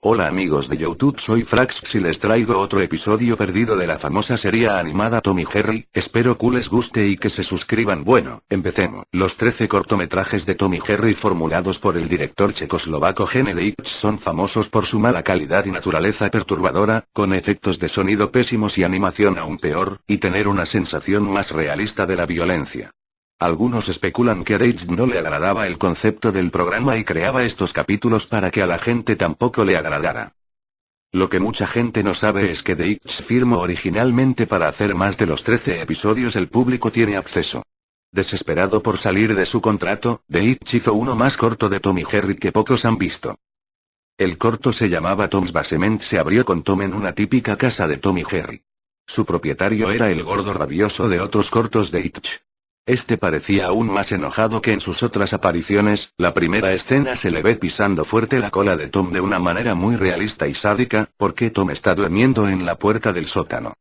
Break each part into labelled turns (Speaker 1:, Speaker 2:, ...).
Speaker 1: Hola amigos de YouTube soy Frax y les traigo otro episodio perdido de la famosa serie animada Tommy Jerry, espero que les guste y que se suscriban bueno, empecemos. Los 13 cortometrajes de Tommy Jerry formulados por el director checoslovaco Gene son famosos por su mala calidad y naturaleza perturbadora, con efectos de sonido pésimos y animación aún peor, y tener una sensación más realista de la violencia. Algunos especulan que a no le agradaba el concepto del programa y creaba estos capítulos para que a la gente tampoco le agradara. Lo que mucha gente no sabe es que Deitz firmó originalmente para hacer más de los 13 episodios el público tiene acceso. Desesperado por salir de su contrato, Deitch hizo uno más corto de Tommy Jerry que pocos han visto. El corto se llamaba Tom's Basement se abrió con Tom en una típica casa de Tommy Jerry. Su propietario era el gordo rabioso de otros cortos de Itch. Este parecía aún más enojado que en sus otras apariciones, la primera escena se le ve pisando fuerte la cola de Tom de una manera muy realista y sádica, porque Tom está durmiendo en la puerta del sótano.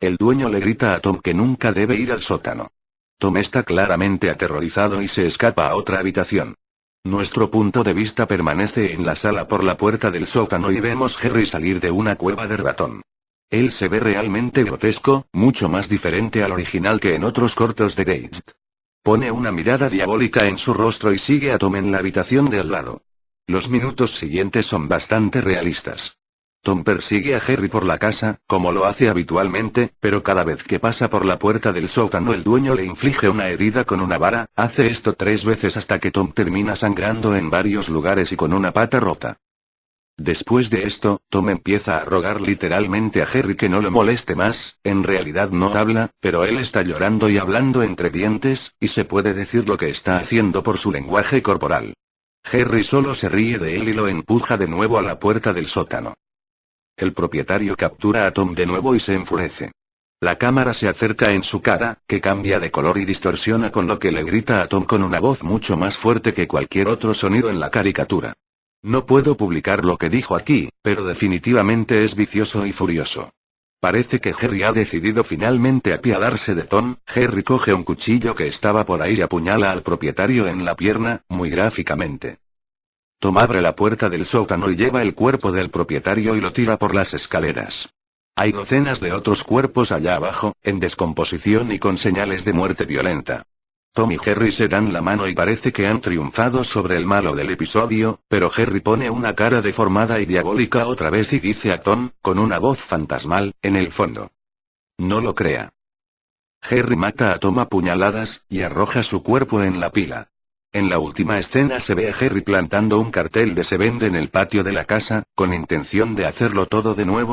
Speaker 1: El dueño le grita a Tom que nunca debe ir al sótano. Tom está claramente aterrorizado y se escapa a otra habitación. Nuestro punto de vista permanece en la sala por la puerta del sótano y vemos Harry salir de una cueva de ratón. Él se ve realmente grotesco, mucho más diferente al original que en otros cortos de Gates. Pone una mirada diabólica en su rostro y sigue a Tom en la habitación de al lado. Los minutos siguientes son bastante realistas. Tom persigue a Harry por la casa, como lo hace habitualmente, pero cada vez que pasa por la puerta del sótano el dueño le inflige una herida con una vara, hace esto tres veces hasta que Tom termina sangrando en varios lugares y con una pata rota. Después de esto, Tom empieza a rogar literalmente a Harry que no lo moleste más, en realidad no habla, pero él está llorando y hablando entre dientes, y se puede decir lo que está haciendo por su lenguaje corporal. Harry solo se ríe de él y lo empuja de nuevo a la puerta del sótano. El propietario captura a Tom de nuevo y se enfurece. La cámara se acerca en su cara, que cambia de color y distorsiona con lo que le grita a Tom con una voz mucho más fuerte que cualquier otro sonido en la caricatura. No puedo publicar lo que dijo aquí, pero definitivamente es vicioso y furioso. Parece que Harry ha decidido finalmente apiadarse de Tom, Harry coge un cuchillo que estaba por ahí y apuñala al propietario en la pierna, muy gráficamente. Tom abre la puerta del sótano y lleva el cuerpo del propietario y lo tira por las escaleras. Hay docenas de otros cuerpos allá abajo, en descomposición y con señales de muerte violenta. Tom y Harry se dan la mano y parece que han triunfado sobre el malo del episodio, pero Harry pone una cara deformada y diabólica otra vez y dice a Tom, con una voz fantasmal, en el fondo. No lo crea. Harry mata a Tom a puñaladas, y arroja su cuerpo en la pila. En la última escena se ve a Harry plantando un cartel de se vende en el patio de la casa, con intención de hacerlo todo de nuevo,